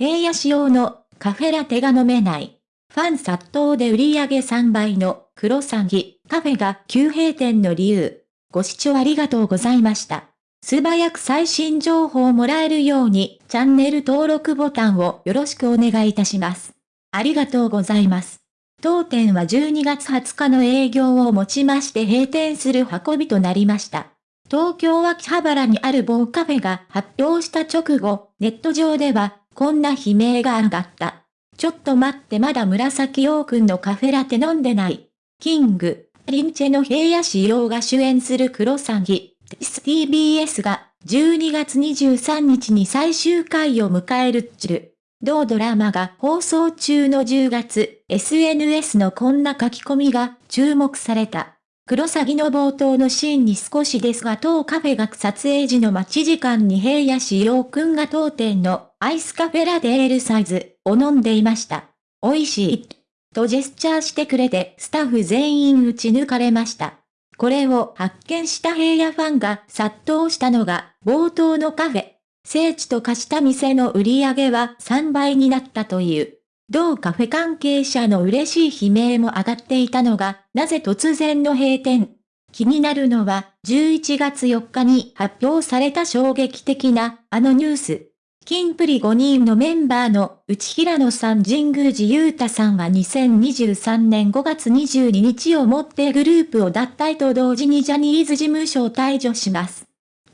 平野仕様のカフェラテが飲めない。ファン殺到で売り上げ3倍の黒サギカフェが急閉店の理由。ご視聴ありがとうございました。素早く最新情報をもらえるようにチャンネル登録ボタンをよろしくお願いいたします。ありがとうございます。当店は12月20日の営業をもちまして閉店する運びとなりました。東京秋葉原にある某カフェが発表した直後、ネット上では、こんな悲鳴が上がった。ちょっと待ってまだ紫陽君のカフェラテ飲んでない。キング、リンチェの平野仕様が主演するクロサギ、TBS が12月23日に最終回を迎えるっちゅ同ドラマが放送中の10月、SNS のこんな書き込みが注目された。クロサギの冒頭のシーンに少しですが当カフェが撮影時の待ち時間に平野志陽くんが当店のアイスカフェラデールサイズを飲んでいました。美味しい。とジェスチャーしてくれてスタッフ全員打ち抜かれました。これを発見した平野ファンが殺到したのが冒頭のカフェ。聖地と化した店の売り上げは3倍になったという。同カフェ関係者の嬉しい悲鳴も上がっていたのが、なぜ突然の閉店。気になるのは、11月4日に発表された衝撃的な、あのニュース。金プリ5人のメンバーの内平野さん神宮寺勇太さんは2023年5月22日をもってグループを脱退と同時にジャニーズ事務所を退場します。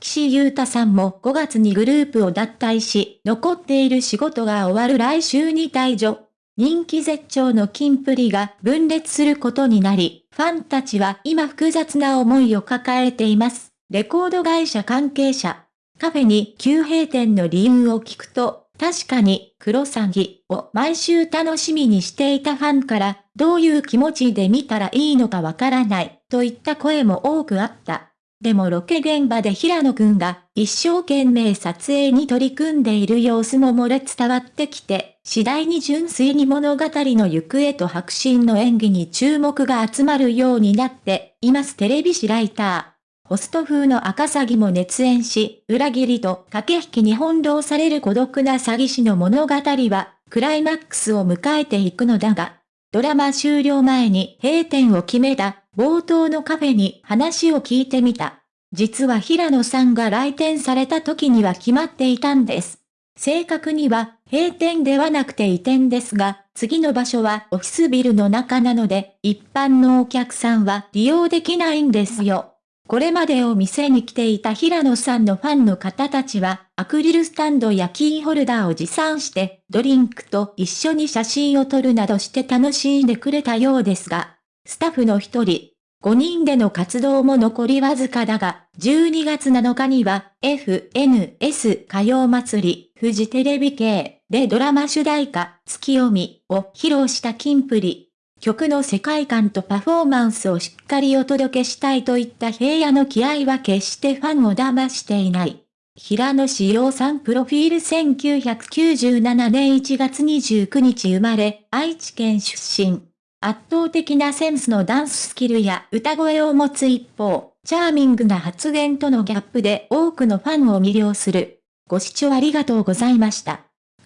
岸優太さんも5月にグループを脱退し、残っている仕事が終わる来週に退場。人気絶頂の金プリが分裂することになり、ファンたちは今複雑な思いを抱えています。レコード会社関係者。カフェに急閉店の理由を聞くと、確かに、クロサギを毎週楽しみにしていたファンから、どういう気持ちで見たらいいのかわからない、といった声も多くあった。でもロケ現場で平野くんが一生懸命撮影に取り組んでいる様子も漏れ伝わってきて、次第に純粋に物語の行方と白真の演技に注目が集まるようになっていますテレビ誌ライター。ホスト風の赤詐欺も熱演し、裏切りと駆け引きに翻弄される孤独な詐欺師の物語は、クライマックスを迎えていくのだが、ドラマ終了前に閉店を決めた冒頭のカフェに話を聞いてみた。実は平野さんが来店された時には決まっていたんです。正確には閉店ではなくて移転ですが、次の場所はオフィスビルの中なので、一般のお客さんは利用できないんですよ。これまでお店に来ていた平野さんのファンの方たちは、アクリルスタンドやキーホルダーを持参して、ドリンクと一緒に写真を撮るなどして楽しんでくれたようですが、スタッフの一人、5人での活動も残りわずかだが、12月7日には FNS 歌謡祭り、フジテレビ系でドラマ主題歌、月読みを披露したキンプリ。曲の世界観とパフォーマンスをしっかりお届けしたいといった平野の気合は決してファンを騙していない。平野志陽さんプロフィール1997年1月29日生まれ、愛知県出身。圧倒的なセンスのダンススキルや歌声を持つ一方、チャーミングな発言とのギャップで多くのファンを魅了する。ご視聴ありがとうございました。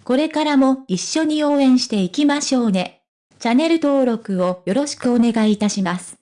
これからも一緒に応援していきましょうね。チャンネル登録をよろしくお願いいたします。